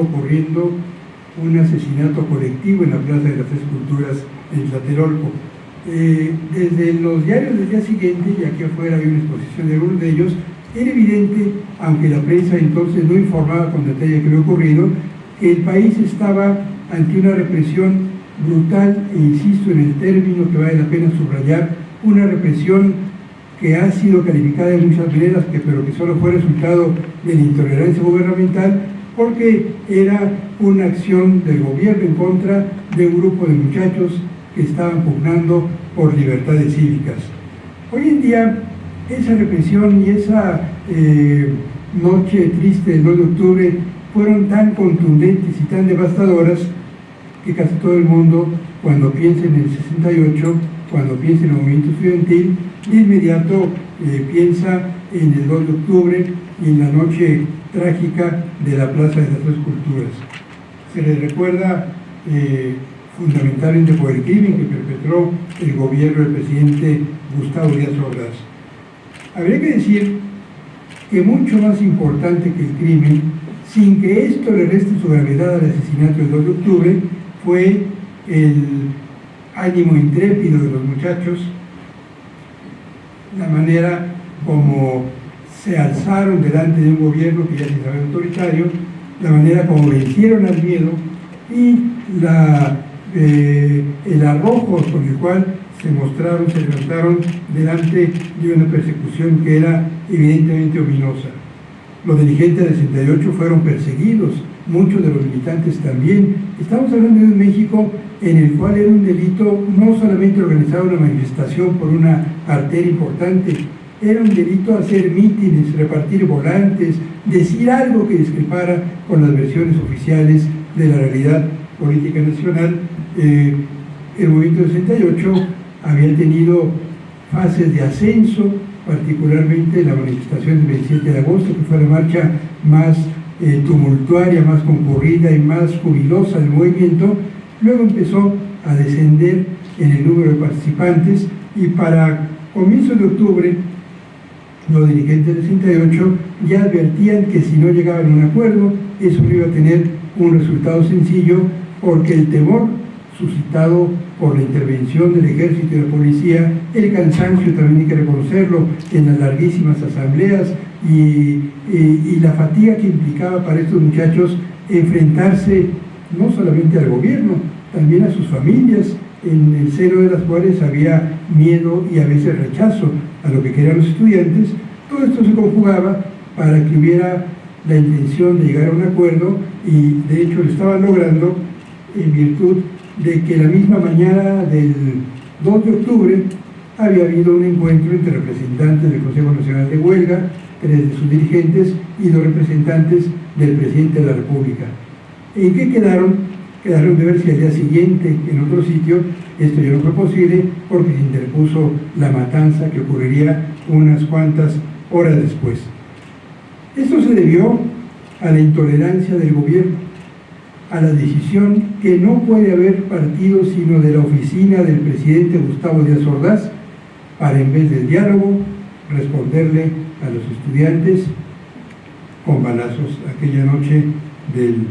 ocurriendo un asesinato colectivo en la Plaza de las Tres Culturas en Tlatelolco. Eh, desde los diarios del día siguiente, y aquí afuera hay una exposición de algunos de ellos, era evidente, aunque la prensa entonces no informaba con detalle que había ocurrido, que el país estaba ante una represión brutal, e insisto en el término que vale la pena subrayar, una represión que ha sido calificada de muchas maneras, que, pero que solo fue resultado de la intolerancia gubernamental, porque era una acción del gobierno en contra de un grupo de muchachos que estaban pugnando por libertades cívicas. Hoy en día, esa represión y esa eh, noche triste del 2 de octubre fueron tan contundentes y tan devastadoras que casi todo el mundo, cuando piensa en el 68, cuando piensa en el movimiento estudiantil, de inmediato eh, piensa en el 2 de octubre y en la noche trágica de la Plaza de las Tres Culturas. Se le recuerda eh, fundamentalmente por el crimen que perpetró el gobierno del presidente Gustavo Díaz Ordaz. Habría que decir que mucho más importante que el crimen, sin que esto le reste su gravedad al asesinato del 2 de octubre, fue el ánimo intrépido de los muchachos, la manera como se alzaron delante de un gobierno que ya se sabe autoritario, la manera como vencieron al miedo y eh, el arrojo con el cual se mostraron, se levantaron delante de una persecución que era evidentemente ominosa. Los dirigentes del 68 fueron perseguidos, muchos de los militantes también. Estamos hablando de un México en el cual era un delito no solamente organizar una manifestación por una arteria importante, era un delito hacer mítines, repartir volantes, decir algo que discrepara con las versiones oficiales de la realidad política nacional. Eh, el movimiento 68 había tenido fases de ascenso, particularmente la manifestación del 27 de agosto, que fue la marcha más eh, tumultuaria, más concurrida y más jubilosa del movimiento, luego empezó a descender en el número de participantes y para comienzos de octubre los dirigentes del 68 ya advertían que si no llegaban a un acuerdo, eso no iba a tener un resultado sencillo porque el temor suscitado por la intervención del ejército y la policía, el cansancio también hay que reconocerlo en las larguísimas asambleas y, la fatiga que implicaba para estos muchachos enfrentarse no solamente al gobierno, también a sus familias, en el seno de las cuales había miedo y a veces rechazo a lo que querían los estudiantes, todo esto se conjugaba para que hubiera la intención de llegar a un acuerdo y de hecho lo estaban logrando en virtud de que la misma mañana del 2 de octubre había habido un encuentro entre representantes del Consejo Nacional de Huelga, tres de sus dirigentes y dos representantes del presidente de la República. ¿En qué quedaron? Quedaron de ver si al día siguiente, en otro sitio, esto ya no fue posible porque se interpuso la matanza que ocurriría unas cuantas horas después. Esto se debió a la intolerancia del gobierno, a la decisión que no puede haber partido sino de la oficina del presidente Gustavo Díaz Ordaz para en vez del diálogo responderle a los estudiantes con balazos aquella noche del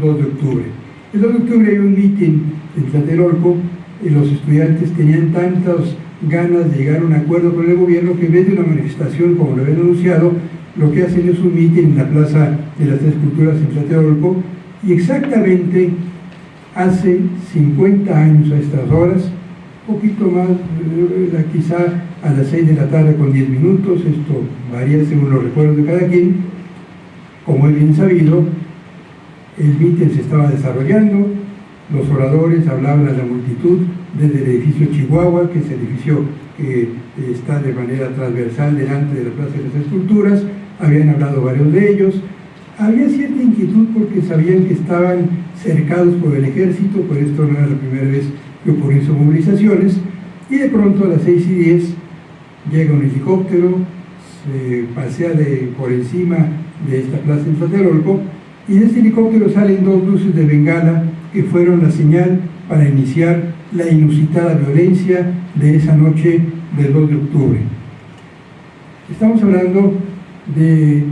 2 de octubre. El 2 de octubre hay un mitin en Tlatelolco y los estudiantes tenían tantas ganas de llegar a un acuerdo con el gobierno que en vez de una manifestación como lo habían anunciado, lo que hacen es un mitin en la Plaza de las Tres Culturas en Tlatelolco y exactamente hace 50 años a estas horas, poquito más, eh, quizá a las 6 de la tarde con 10 minutos, esto varía según los recuerdos de cada quien, como es bien sabido, el mitin se estaba desarrollando, los oradores hablaban a la multitud desde el edificio Chihuahua, que es el edificio que está de manera transversal delante de la Plaza de las Esculturas, habían hablado varios de ellos, había cierta inquietud porque sabían que estaban cercados por el ejército, por esto no era la primera vez que ocurrieron sus movilizaciones, y de pronto a las 6 y 10 llega un helicóptero, se pasea de, por encima de esta plaza en Tlatelolco, y de este helicóptero salen dos luces de bengala que fueron la señal para iniciar la inusitada violencia de esa noche del 2 de octubre. Estamos hablando de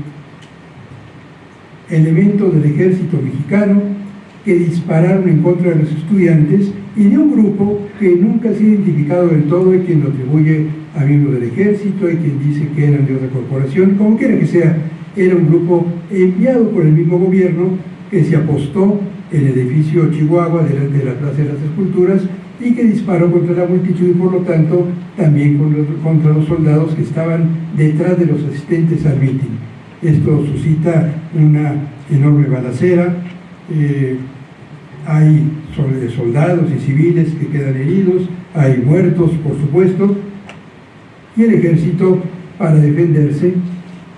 elementos del ejército mexicano que dispararon en contra de los estudiantes y de un grupo que nunca se ha identificado del todo, hay quien lo atribuye a miembros del ejército, hay quien dice que eran de otra corporación, como quiera que sea, era un grupo enviado por el mismo gobierno que se apostó el edificio Chihuahua delante de la Plaza de las Esculturas y que disparó contra la multitud y por lo tanto también contra los soldados que estaban detrás de los asistentes al mitin. Esto suscita una enorme balacera, eh, hay soldados y civiles que quedan heridos, hay muertos por supuesto, y el ejército para defenderse,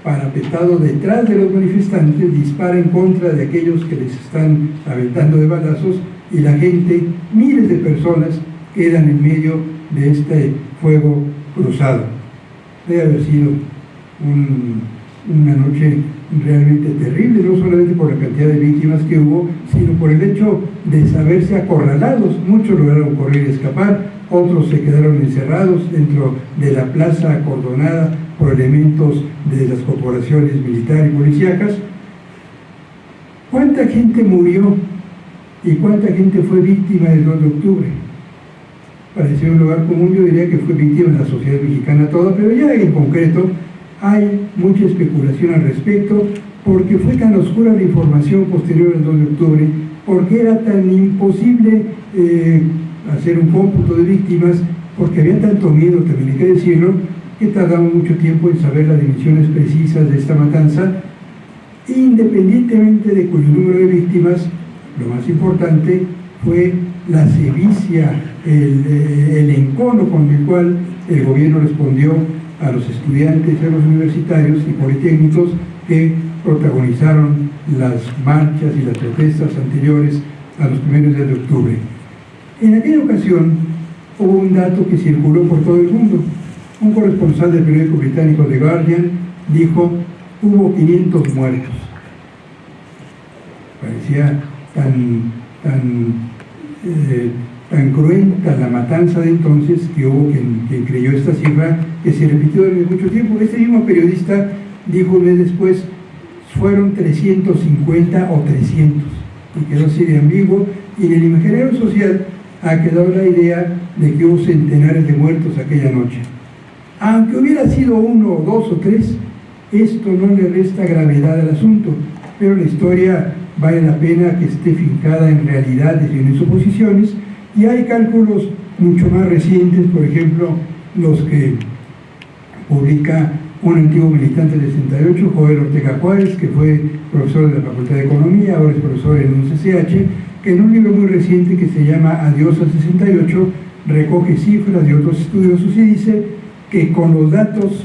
parapetado detrás de los manifestantes, dispara en contra de aquellos que les están aventando de balazos y la gente, miles de personas, quedan en medio de este fuego cruzado. Debe haber sido una noche realmente terrible, no solamente por la cantidad de víctimas que hubo, sino por el hecho de saberse acorralados. Muchos lograron correr y escapar, otros se quedaron encerrados dentro de la plaza acordonada por elementos de las corporaciones militar y policíacas. ¿Cuánta gente murió y cuánta gente fue víctima del 2 de octubre? Parecía un lugar común, yo diría que fue víctima de la sociedad mexicana toda, pero ya en concreto hay mucha especulación al respecto porque fue tan oscura la información posterior al 2 de octubre, porque era tan imposible eh, hacer un cómputo de víctimas, porque había tanto miedo, también hay que decirlo, que tardamos mucho tiempo en saber las dimensiones precisas de esta matanza, independientemente de cuyo número de víctimas, lo más importante fue la sevicia, el, eh, el encono con el cual el gobierno respondió a los estudiantes, a los universitarios y politécnicos que protagonizaron las marchas y las protestas anteriores a los primeros días de octubre. En aquella ocasión hubo un dato que circuló por todo el mundo. Un corresponsal del periódico británico The Guardian dijo, hubo 500 muertos. Parecía tan, tan eh, tan cruenta la matanza de entonces que hubo quien, creyó esta cifra que se repitió durante mucho tiempo. Este mismo periodista dijo un mes después, fueron 350 o 300, y quedó así de ambiguo, y en el imaginario social ha quedado la idea de que hubo centenares de muertos aquella noche. Aunque hubiera sido uno dos o tres, esto no le resta gravedad al asunto, pero la historia vale la pena que esté fincada en realidades y en suposiciones, y hay cálculos mucho más recientes, por ejemplo, los que publica un antiguo militante del 68, Joel Ortega Juárez, que fue profesor de la Facultad de Economía, ahora es profesor en un CCH, que en un libro muy reciente que se llama Adiós al 68, recoge cifras de otros estudiosos y dice que con los datos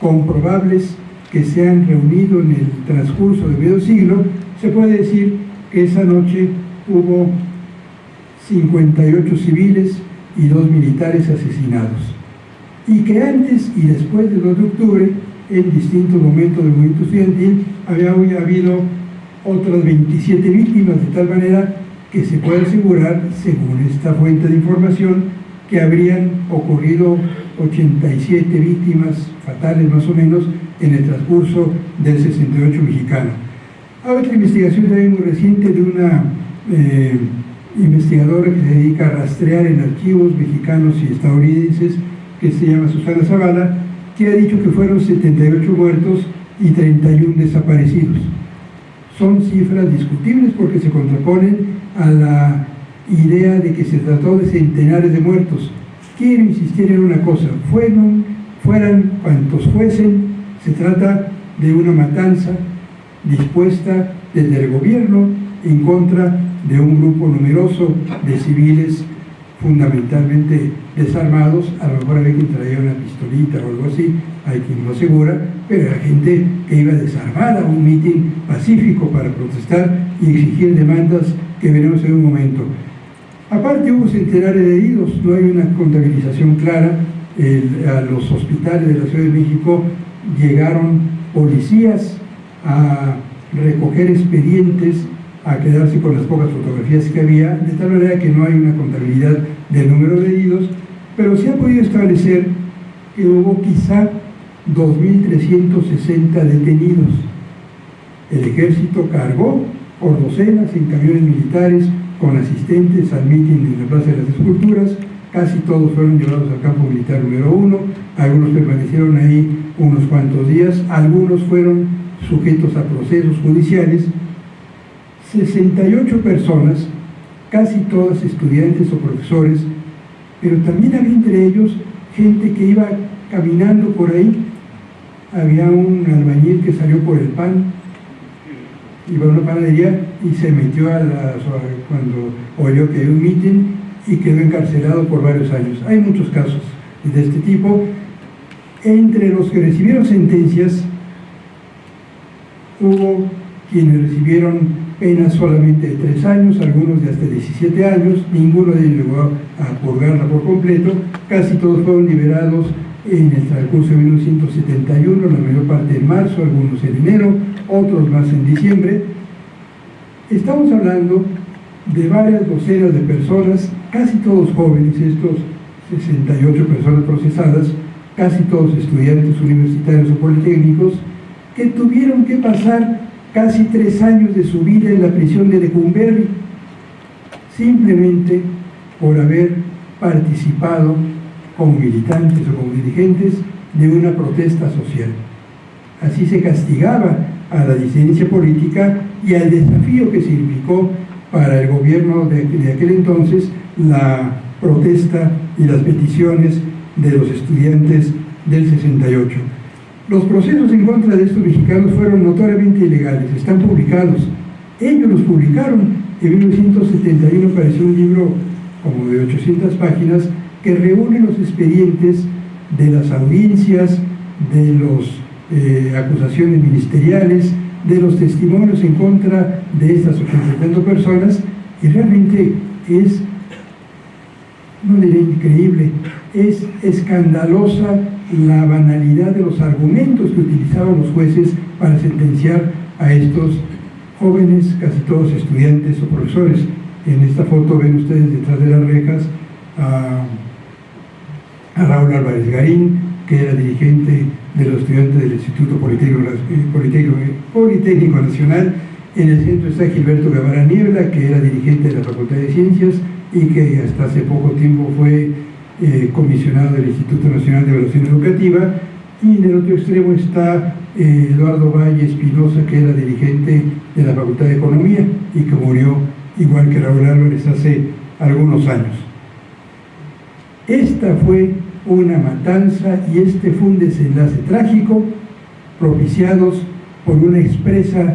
comprobables que se han reunido en el transcurso de medio siglo, se puede decir que esa noche hubo 58 civiles y dos militares asesinados. Y que antes y después del 2 de octubre, en distintos momentos del movimiento estudiantil, había habido otras 27 víctimas, de tal manera que se puede asegurar, según esta fuente de información, que habrían ocurrido 87 víctimas fatales más o menos en el transcurso del 68 mexicano. Hay otra investigación también muy reciente de una eh, investigadora que se dedica a rastrear en archivos mexicanos y estadounidenses, que se llama Susana Zavala, que ha dicho que fueron 78 muertos y 31 desaparecidos. Son cifras discutibles porque se contraponen a la idea de que se trató de centenares de muertos. Quiero insistir en una cosa, fueron, fueran cuantos fuesen, se trata de una matanza dispuesta desde el gobierno en contra de un grupo numeroso de civiles fundamentalmente desarmados, a lo mejor había quien traía una pistolita o algo así, hay quien lo asegura, pero era gente que iba desarmada a un mitin pacífico para protestar y exigir demandas que veremos en un momento. Aparte hubo centenares de heridos, no hay una contabilización clara, a los hospitales de la Ciudad de México llegaron policías a recoger expedientes a quedarse con las pocas fotografías que había, de tal manera que no hay una contabilidad del número de heridos, pero se ha podido establecer que hubo quizá 2.360 detenidos. El ejército cargó por docenas en camiones militares con asistentes al mitin en la Plaza de las Esculturas, casi todos fueron llevados al campo militar número uno, algunos permanecieron ahí unos cuantos días, algunos fueron sujetos a procesos judiciales, 68 personas, casi todas estudiantes o profesores, pero también había entre ellos gente que iba caminando por ahí, había un albañil que salió por el pan, iba a una panadería y se metió a la, cuando oyó que había un mitin y quedó encarcelado por varios años. Hay muchos casos de este tipo. Entre los que recibieron sentencias, hubo quienes recibieron penas solamente de tres años, algunos de hasta 17 años, ninguno de ellos llegó a purgarla por completo, casi todos fueron liberados en el transcurso de 1971, la mayor parte en marzo, algunos en enero, otros más en diciembre. Estamos hablando de varias docenas de personas, casi todos jóvenes, estos 68 personas procesadas, casi todos estudiantes universitarios o politécnicos, que tuvieron que pasar casi tres años de su vida en la prisión de Lecumberri, simplemente por haber participado como militantes o como dirigentes de una protesta social. Así se castigaba a la disidencia política y al desafío que significó para el gobierno de, de aquel entonces la protesta y las peticiones de los estudiantes del 68. Los procesos en contra de estos mexicanos fueron notoriamente ilegales, están publicados. Ellos los publicaron. En 1971 apareció un libro como de 800 páginas que reúne los expedientes de las audiencias, de las eh, acusaciones ministeriales, de los testimonios en contra de estas 80 personas y realmente es, no diré increíble, es escandalosa la banalidad de los argumentos que utilizaban los jueces para sentenciar a estos jóvenes, casi todos estudiantes o profesores. En esta foto ven ustedes detrás de las rejas Raúl Álvarez Garín, que era dirigente de los estudiantes del Instituto Politécnico, Politécnico Nacional. En el centro está Gilberto Guevara Niebla, que era dirigente de la Facultad de Ciencias y que hasta hace poco tiempo fue eh, comisionado del Instituto Nacional de Evaluación Educativa, y en el otro extremo está eh, Eduardo Valle Espinosa, que era dirigente de la Facultad de Economía y que murió igual que Raúl Álvarez hace algunos años. Esta fue una matanza y este fue un desenlace trágico propiciados por una expresa,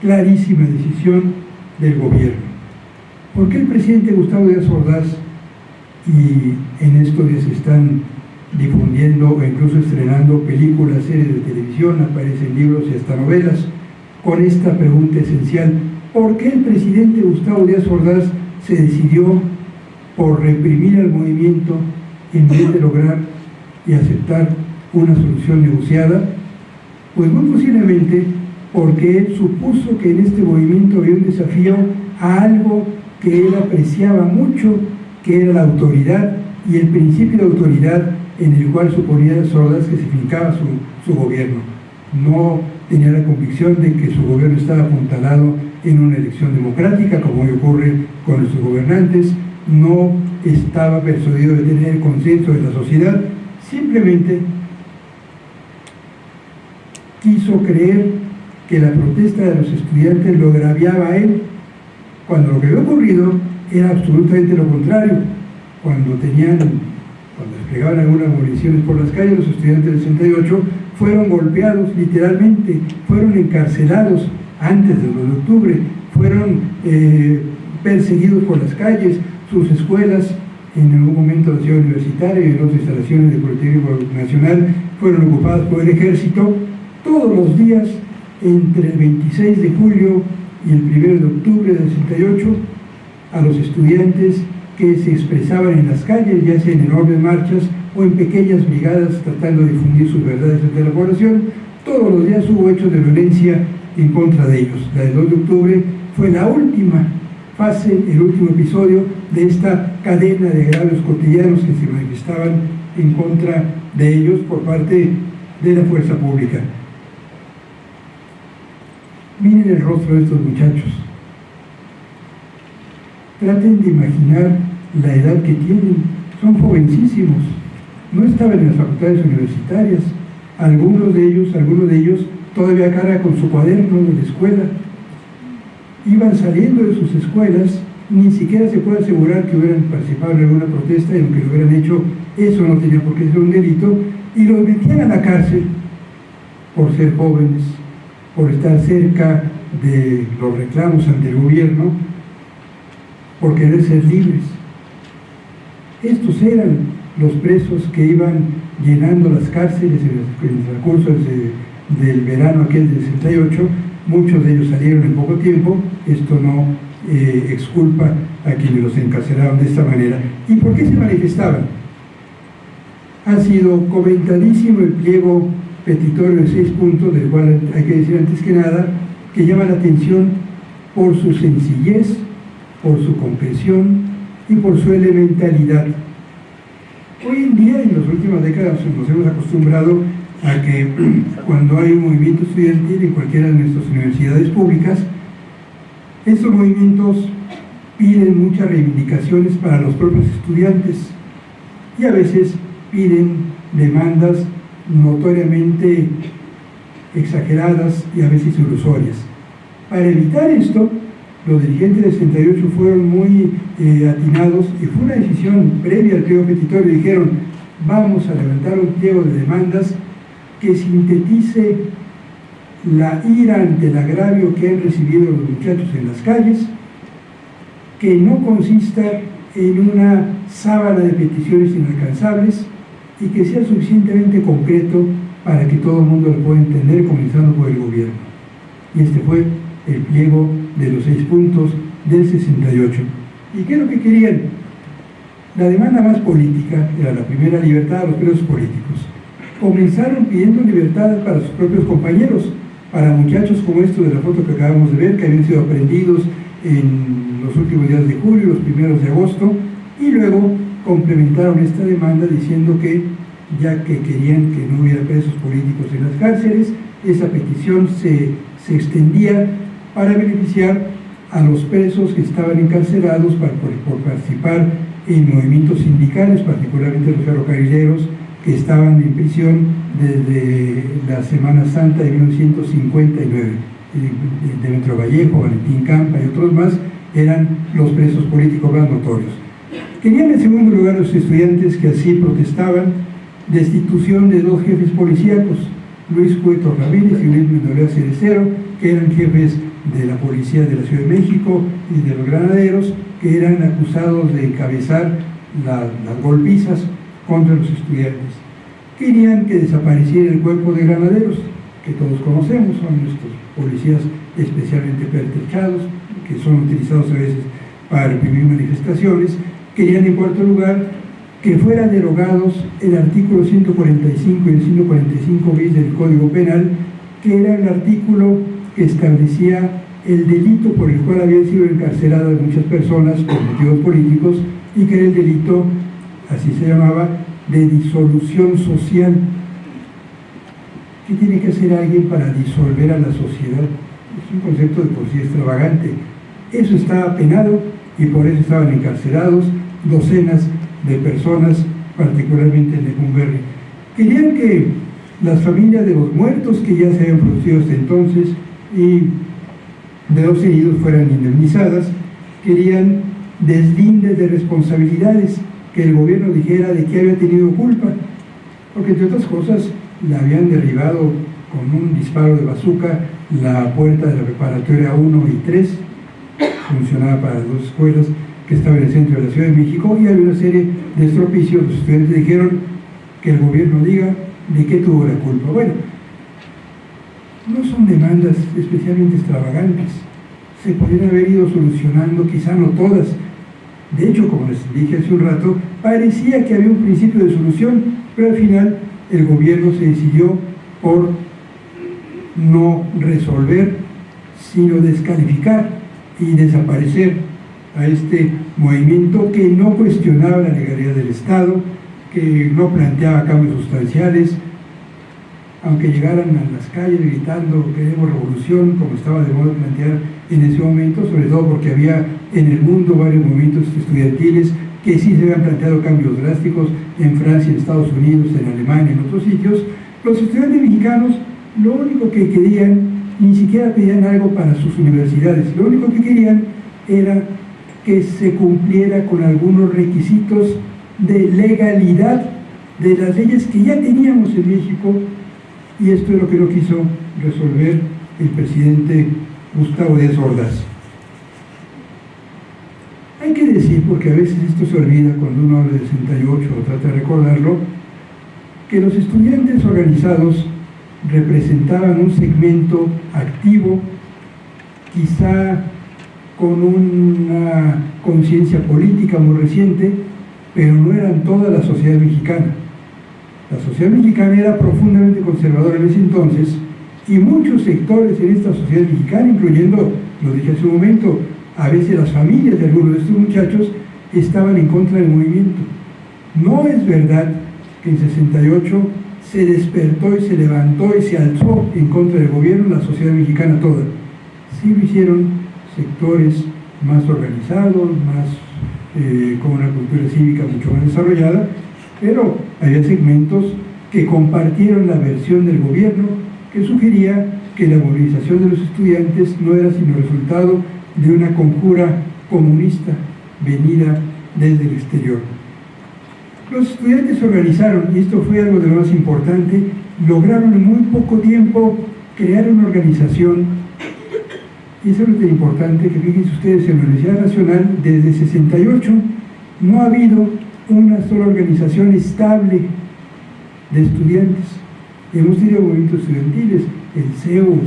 clarísima decisión del gobierno. ¿Por qué el presidente Gustavo Díaz Ordaz y en estos días están difundiendo o incluso estrenando películas, series de televisión, aparecen libros y hasta novelas, con esta pregunta esencial, ¿por qué el presidente Gustavo Díaz Ordaz se decidió por reprimir al movimiento en vez de lograr y aceptar una solución negociada? Pues muy posiblemente porque él supuso que en este movimiento había un desafío a algo que él apreciaba mucho que era la autoridad y el principio de autoridad en el cual suponía Sordas que se fincaba su, gobierno. No tenía la convicción de que su gobierno estaba apuntalado en una elección democrática, como hoy ocurre con nuestros gobernantes, no estaba persuadido de tener el consenso de la sociedad, simplemente quiso creer que la protesta de los estudiantes lo agraviaba a él, cuando lo que había ocurrido era absolutamente lo contrario. Cuando tenían, cuando desplegaban algunas municiones por las calles, los estudiantes del 68 fueron golpeados literalmente, fueron encarcelados antes del 2 de octubre, fueron eh, perseguidos por las calles, sus escuelas en algún momento la ciudad universitaria y otras instalaciones del Politécnico Nacional fueron ocupadas por el ejército todos los días entre el 26 de julio y el 1 de octubre del 68 a los estudiantes que se expresaban en las calles, ya sea en enormes marchas o en pequeñas brigadas tratando de difundir sus verdades ante la población. Todos los días hubo hechos de violencia en contra de ellos. La del 2 de octubre fue la última fase, el último episodio de esta cadena de agravios cotidianos que se manifestaban en contra de ellos por parte de la fuerza pública. Miren el rostro de estos muchachos. Traten de imaginar la edad que tienen. Son jovencísimos. No estaban en las facultades universitarias. Algunos de ellos, algunos de ellos todavía cara con su cuaderno de la escuela. Iban saliendo de sus escuelas, ni siquiera se puede asegurar que hubieran participado en alguna protesta y aunque lo hubieran hecho, eso no tenía por qué ser un delito, y los metían a la cárcel por ser jóvenes, por estar cerca de los reclamos ante el gobierno, por querer ser libres. Estos eran los presos que iban llenando las cárceles en el transcurso del verano aquel del 68, muchos de ellos salieron en poco tiempo, esto no eh, exculpa a quienes los encarcelaron de esta manera. ¿Y por qué se manifestaban? Ha sido comentadísimo el pliego petitorio de seis puntos, del cual hay que decir antes que nada, que llama la atención por su sencillez, por su comprensión y por su elementalidad. Hoy en día, en las últimas décadas, nos hemos acostumbrado a que cuando hay un movimiento estudiantil en cualquiera de nuestras universidades públicas, estos movimientos piden muchas reivindicaciones para los propios estudiantes y a veces piden demandas notoriamente exageradas y a veces ilusorias. Para evitar esto, los dirigentes del 68 fueron muy eh, atinados y fue una decisión previa al pliego petitorio. Dijeron, vamos a levantar un pliego de demandas que sintetice la ira ante el agravio que han recibido los muchachos en las calles, que no consista en una sábana de peticiones inalcanzables y que sea suficientemente concreto para que todo el mundo lo pueda entender, comenzando por el gobierno. Y este fue el pliego de los seis puntos del 68. ¿Y qué es lo que querían? La demanda más política era la primera libertad de los presos políticos. Comenzaron pidiendo libertad para sus propios compañeros, para muchachos como estos de la foto que acabamos de ver, que habían sido aprendidos en los últimos días de julio, los primeros de agosto, y luego complementaron esta demanda diciendo que ya que querían que no hubiera presos políticos en las cárceles, esa petición se, se extendía para beneficiar a los presos que estaban encarcelados por, por, participar en movimientos sindicales, particularmente los ferrocarrileros, que estaban en prisión desde la Semana Santa de 1959. Demetrio Vallejo, Valentín Campa y otros más eran los presos políticos más notorios. Querían en segundo lugar los estudiantes que así protestaban destitución de dos jefes policíacos, Luis Cueto Ramírez y Luis Mendolea Cerecero, que eran jefes de la policía de la Ciudad de México y de los granaderos, que eran acusados de encabezar las golpizas contra los estudiantes. Querían que desapareciera el cuerpo de granaderos, que todos conocemos, son nuestros policías especialmente pertrechados, que son utilizados a veces para reprimir manifestaciones. Querían, en cuarto lugar, que fueran derogados el artículo 145 y el 145 bis del Código Penal, que era el artículo que establecía el delito por el cual habían sido encarceladas muchas personas por motivos políticos y que era el delito, así se llamaba, de disolución social. ¿Qué tiene que hacer alguien para disolver a la sociedad? Es un concepto de por sí extravagante. Eso estaba penado y por eso estaban encarcelados docenas de personas, particularmente en Lecumberri. Querían que las familias de los muertos que ya se habían producido hasta entonces y de los heridos fueran indemnizadas, querían deslindes de responsabilidades, que el gobierno dijera de que había tenido culpa, porque entre otras cosas le habían derribado con un disparo de bazooka la puerta de la preparatoria 1 y 3, funcionaba para dos escuelas, que estaba en el centro de la Ciudad de México y había una serie de estropicios. Los estudiantes dijeron que el gobierno diga de qué tuvo la culpa. Bueno, no son demandas especialmente extravagantes. Se podrían haber ido solucionando, quizá no todas. De hecho, como les dije hace un rato, parecía que había un principio de solución, pero al final el gobierno se decidió por no resolver, sino descalificar y desaparecer a este movimiento que no cuestionaba la legalidad del Estado, que no planteaba cambios sustanciales, aunque llegaran a las calles gritando queremos revolución, como estaba de moda plantear en ese momento, sobre todo porque había en el mundo varios movimientos estudiantiles que sí se habían planteado cambios drásticos en Francia, en Estados Unidos, en Alemania, en otros sitios, los estudiantes mexicanos lo único que querían, ni siquiera pedían algo para sus universidades, lo único que querían era que se cumpliera con algunos requisitos de legalidad de las leyes que ya teníamos en México y esto es lo que no quiso resolver el presidente Gustavo Díaz Ordaz. Hay que decir, porque a veces esto se olvida cuando uno habla de 68 o trata de recordarlo, que los estudiantes organizados representaban un segmento activo, quizá con una conciencia política muy reciente, pero no eran toda la sociedad mexicana. La sociedad mexicana era profundamente conservadora en ese entonces y muchos sectores en esta sociedad mexicana, incluyendo, lo dije hace un momento, a veces las familias de algunos de estos muchachos estaban en contra del movimiento. No es verdad que en 68 se despertó y se levantó y se alzó en contra del gobierno la sociedad mexicana toda. Sí lo hicieron sectores más organizados, más eh, con una cultura cívica mucho más desarrollada, pero había segmentos que compartieron la versión del gobierno que sugería que la movilización de los estudiantes no era sino resultado de una conjura comunista venida desde el exterior. Los estudiantes se organizaron, y esto fue algo de lo más importante, lograron en muy poco tiempo crear una organización, y eso es lo importante, que fíjense ustedes, en la Universidad Nacional, desde 68, no ha habido una sola organización estable de estudiantes. Hemos tenido movimientos estudiantiles, el CEU, en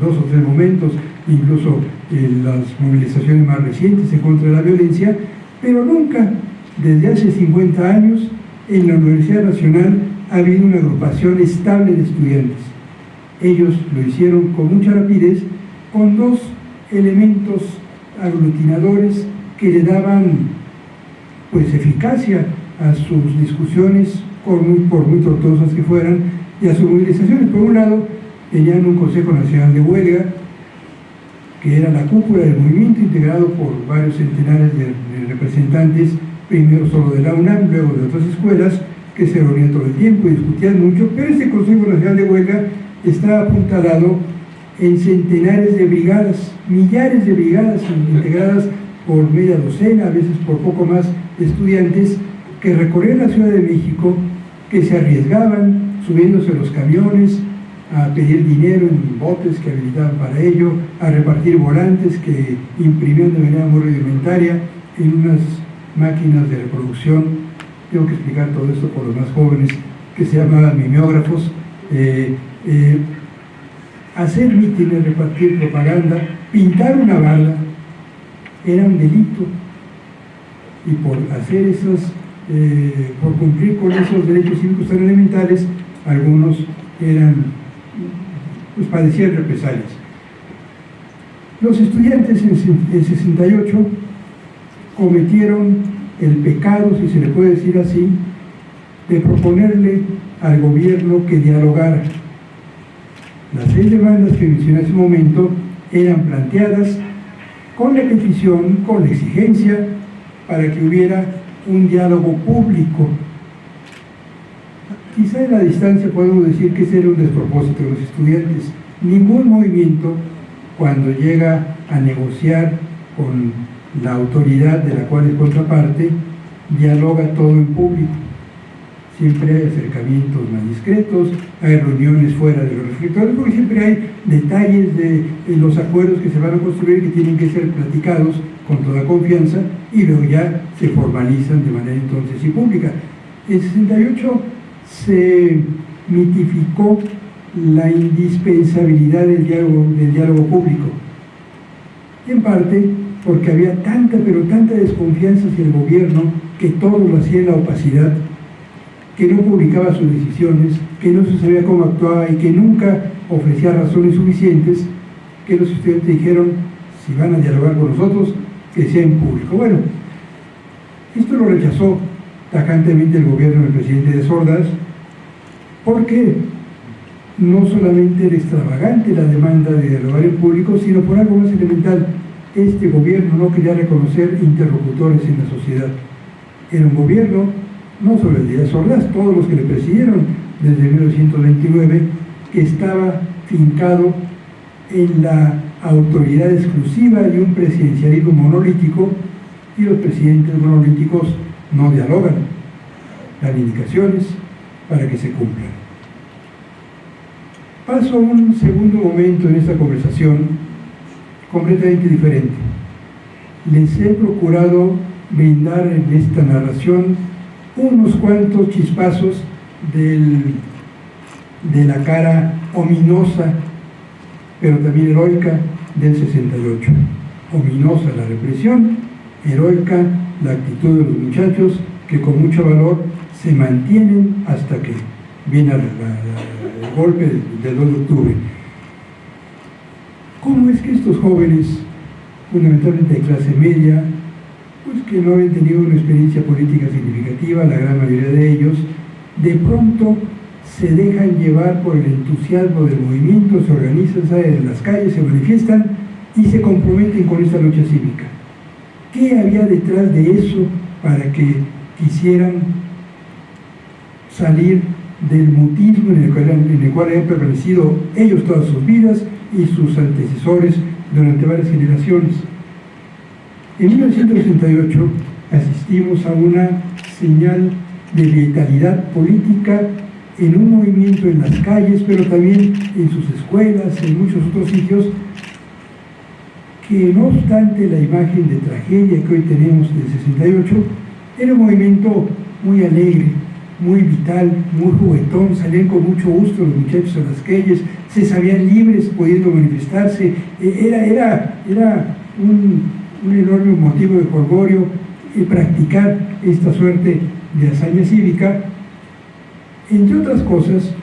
dos o tres momentos, incluso en las movilizaciones más recientes en contra de la violencia, pero nunca, desde hace 50 años, en la Universidad Nacional ha habido una agrupación estable de estudiantes. Ellos lo hicieron con mucha rapidez, con dos elementos aglutinadores que le daban pues eficacia a sus discusiones, por muy, por tortuosas que fueran, y a sus movilizaciones. Por un lado, tenían un Consejo Nacional de Huelga, que era la cúpula del movimiento integrado por varios centenares de, representantes, primero solo de la UNAM, luego de otras escuelas, que se reunían todo el tiempo y discutían mucho, pero este Consejo Nacional de Huelga estaba apuntalado en centenares de brigadas, millares de brigadas integradas por media docena, a veces por poco más, estudiantes que recorrían la Ciudad de México, que se arriesgaban subiéndose a los camiones, a pedir dinero en botes que habilitaban para ello, a repartir volantes que imprimían de manera muy rudimentaria en unas máquinas de reproducción. Tengo que explicar todo esto por los más jóvenes, que se llamaban mimeógrafos. Eh, eh, hacer mítines, repartir propaganda, pintar una bala, era un delito y por hacer esos, eh, por cumplir con esos derechos cívicos tan elementales, algunos eran, pues padecían represalias. Los estudiantes en 68 cometieron el pecado, si se le puede decir así, de proponerle al gobierno que dialogara. Las seis demandas que mencioné hace un momento eran planteadas con la petición, con la exigencia para que hubiera un diálogo público. Quizá en la distancia podemos decir que ese era un despropósito de los estudiantes. Ningún movimiento, cuando llega a negociar con la autoridad de la cual es contraparte, dialoga todo en público. Siempre hay acercamientos más discretos, hay reuniones fuera de los reflectores, porque siempre hay detalles de los acuerdos que se van a construir que tienen que ser platicados con toda confianza y luego ya se formalizan de manera entonces y pública. En 68 se mitificó la indispensabilidad del diálogo, del diálogo público, en parte porque había tanta, pero tanta desconfianza hacia el gobierno que todo lo hacía en la opacidad, que no publicaba sus decisiones, que no se sabía cómo actuaba y que nunca ofrecía razones suficientes, que los estudiantes dijeron, si van a dialogar con nosotros, que sea en público. Bueno, esto lo rechazó tajantemente el gobierno del presidente de Sordas porque no solamente era extravagante la demanda de dialogar en público, sino por algo más elemental. Este gobierno no quería reconocer interlocutores en la sociedad. Era un gobierno, no solo el Díaz Ordaz, todos los que le presidieron desde 1929, que estaba fincado en la autoridad exclusiva y un presidencialismo monolítico, y los presidentes monolíticos no dialogan, dan indicaciones para que se cumplan. Paso a un segundo momento en esta conversación completamente diferente. Les he procurado brindar en esta narración unos cuantos chispazos del, de la cara ominosa, pero también heroica del 68. Ominosa la represión, heroica la actitud de los muchachos que con mucho valor se mantienen hasta que viene el golpe del 2 de octubre. ¿Cómo es que estos jóvenes, fundamentalmente de clase media, que no habían tenido una experiencia política significativa, la gran mayoría de ellos, de pronto se dejan llevar por el entusiasmo del movimiento, se organizan, salen en las calles, se manifiestan y se comprometen con esta lucha cívica. ¿Qué había detrás de eso para que quisieran salir del mutismo en el, cual, en el cual han permanecido ellos todas sus vidas y sus antecesores durante varias generaciones? En 1968 asistimos a una señal de vitalidad política en un movimiento en las calles, pero también en sus escuelas, en muchos otros sitios, que no obstante la imagen de tragedia que hoy tenemos del 68, era un movimiento muy alegre, muy vital, muy juguetón, salían con mucho gusto los muchachos a las calles, se sabían libres pudiendo manifestarse, e, era, era, era un, un enorme motivo de jolgorio practicar esta suerte de hazaña cívica, entre otras cosas,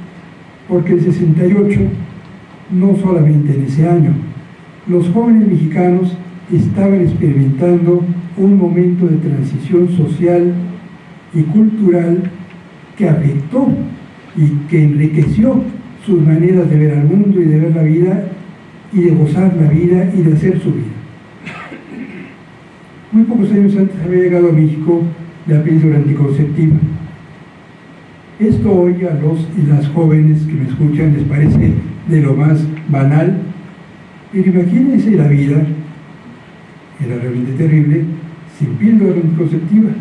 porque el 68, no solamente en ese año, los jóvenes mexicanos estaban experimentando un momento de transición social y cultural que afectó y que enriqueció sus maneras de ver al mundo y de ver la vida y de gozar la vida y de hacer su vida. Muy pocos años antes había llegado a México la píldora anticonceptiva. Esto hoy a los y las jóvenes que me escuchan les parece de lo más banal, pero imagínense la vida, era realmente terrible, sin píldora anticonceptiva.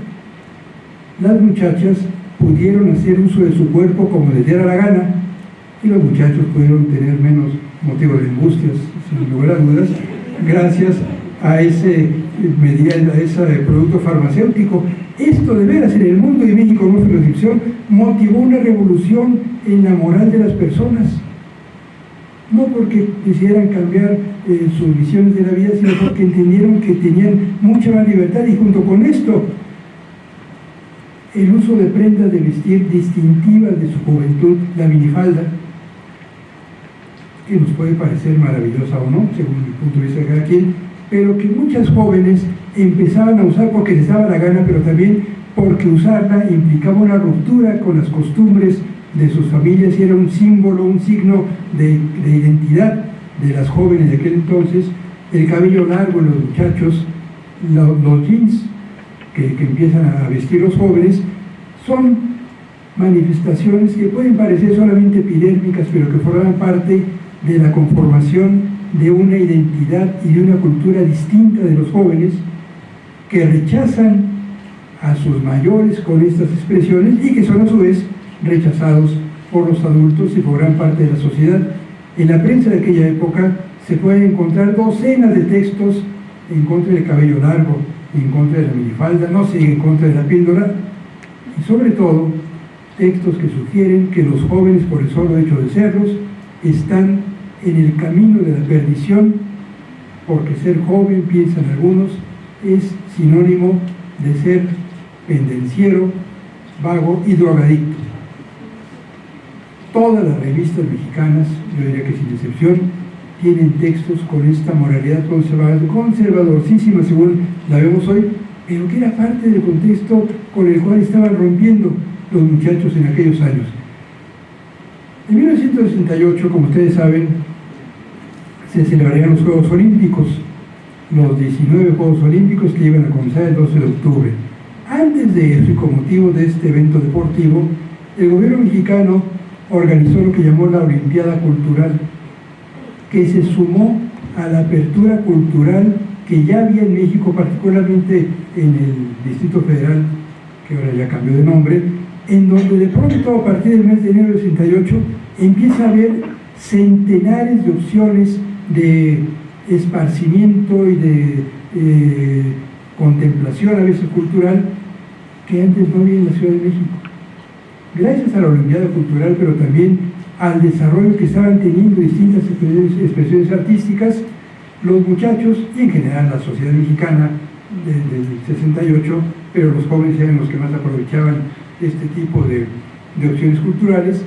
Las muchachas pudieron hacer uso de su cuerpo como les diera la gana y los muchachos pudieron tener menos motivos de angustias, sin lugar a dudas, gracias a ese, a ese producto farmacéutico. Esto de veras en el mundo de México nuestra descripción motivó una revolución en la moral de las personas. No porque quisieran cambiar eh, sus visiones de la vida, sino porque entendieron que tenían mucha más libertad y junto con esto el uso de prendas de vestir distintivas de su juventud, la minifalda, que nos puede parecer maravillosa o no, según el punto de vista de cada quien, pero que muchas jóvenes empezaban a usar porque les daba la gana, pero también porque usarla implicaba una ruptura con las costumbres de sus familias y era un símbolo, un signo de, identidad de las jóvenes de aquel entonces, el cabello largo en los muchachos, los, jeans que, que empiezan a vestir los jóvenes, son manifestaciones que pueden parecer solamente epidérmicas, pero que forman parte de la conformación de una identidad y de una cultura distinta de los jóvenes que rechazan a sus mayores con estas expresiones y que son a su vez rechazados por los adultos y por gran parte de la sociedad. En la prensa de aquella época se pueden encontrar docenas de textos en contra del cabello largo, en contra de la minifalda, no sé, en contra de la píldora, y sobre todo textos que sugieren que los jóvenes, por el solo hecho de serlos, están en el camino de la perdición, porque ser joven, piensan algunos, es sinónimo de ser pendenciero, vago y drogadicto. Todas las revistas mexicanas, yo diría que sin excepción, tienen textos con esta moralidad conservador, conservadorcísima según la vemos hoy, pero que era parte del contexto con el cual estaban rompiendo los muchachos en aquellos años. En 1968, como ustedes saben, se celebrarían los Juegos Olímpicos, los 19 Juegos Olímpicos que iban a comenzar el 12 de octubre. Antes de eso y con motivo de este evento deportivo, el gobierno mexicano organizó lo que llamó la Olimpiada Cultural, que se sumó a la apertura cultural que ya había en México, particularmente en el Distrito Federal, que ahora ya cambió de nombre, en donde de pronto a partir del mes de enero del 68 empieza a haber centenares de opciones de esparcimiento y de eh, contemplación a veces cultural que antes no había en la Ciudad de México. Gracias a la Olimpiada Cultural, pero también al desarrollo que estaban teniendo distintas expresiones, artísticas, los muchachos y en general la sociedad mexicana desde el 68, pero los jóvenes eran los que más aprovechaban este tipo de, de opciones culturales,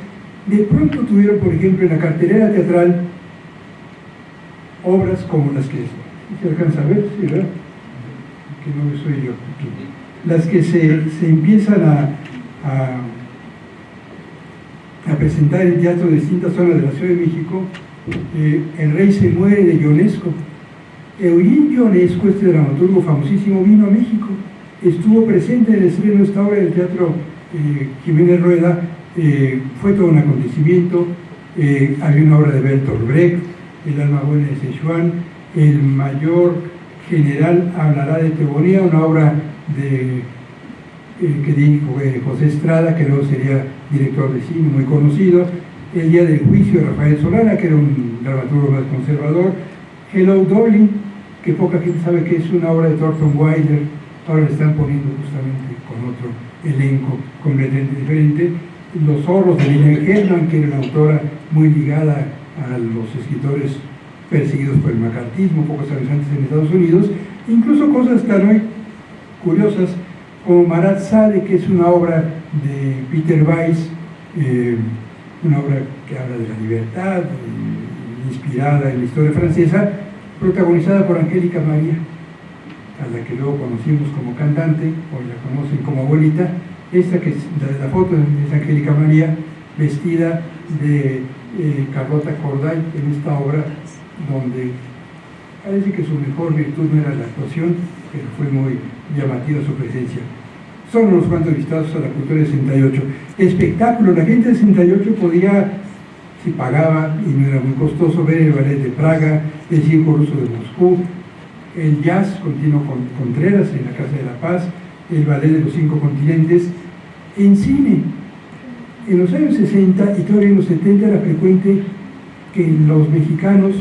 de pronto tuvieron, por ejemplo, en la cartelera teatral obras como las que se alcanza a ver, ¿sí, verdad? Que no soy yo. Las que se, se empiezan a, a, presentar en teatro de distintas zonas de la Ciudad de México. Eh, el rey se muere de Ionesco. Eugene Ionesco, este dramaturgo famosísimo, vino a México. Estuvo presente en el estreno de esta obra del teatro eh, Jiménez Rueda. Eh, fue todo un acontecimiento. Había una obra de Bertolt Brecht, el alma buena de Sichuan, el mayor general hablará de teoría, una obra de, eh, que dijo eh, José Estrada, que luego sería director de cine muy conocido, el día del juicio de Rafael Solana, que era un dramaturgo más conservador, Hello Dolly, que poca gente sabe que es una obra de Thornton Wilder, ahora le están poniendo justamente con otro elenco completamente diferente, Los zorros de Lilian Herman, que era una autora muy ligada a los escritores perseguidos por el macartismo, pocos años antes en Estados Unidos, incluso cosas tan hoy curiosas como Marat Sade, que es una obra de Peter Weiss, eh, una obra que habla de la libertad, eh, inspirada en la historia francesa, protagonizada por Angélica María, a la que luego conocimos como cantante, hoy la conocen como abuelita, esta que es la, la foto es Angélica María, vestida de eh, Carlota Corday en esta obra donde parece que su mejor virtud no era la actuación, pero fue muy llamativa su presencia. Son unos cuantos vistados a la cultura del 68. Espectáculo, la gente del 68 podía, si pagaba y no era muy costoso, ver el ballet de Praga, el circo ruso de Moscú, el jazz continuo con Contreras en la Casa de la Paz, el ballet de los cinco continentes, en cine, en los años 60 y todavía en los 70 era frecuente que los mexicanos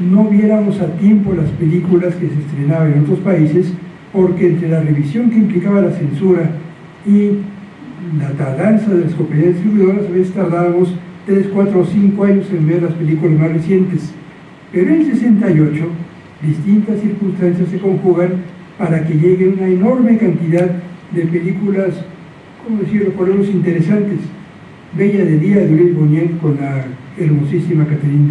no viéramos a tiempo las películas que se estrenaban en otros países porque entre la revisión que implicaba la censura y la tardanza de las compañías distribuidoras a veces tardábamos 3, 4 o 5 años en ver las películas más recientes. Pero en el 68 distintas circunstancias se conjugan para que llegue una enorme cantidad de películas, ¿cómo decirlo?, por lo menos interesantes Bella de Día de Luis Buñuel con la hermosísima Caterina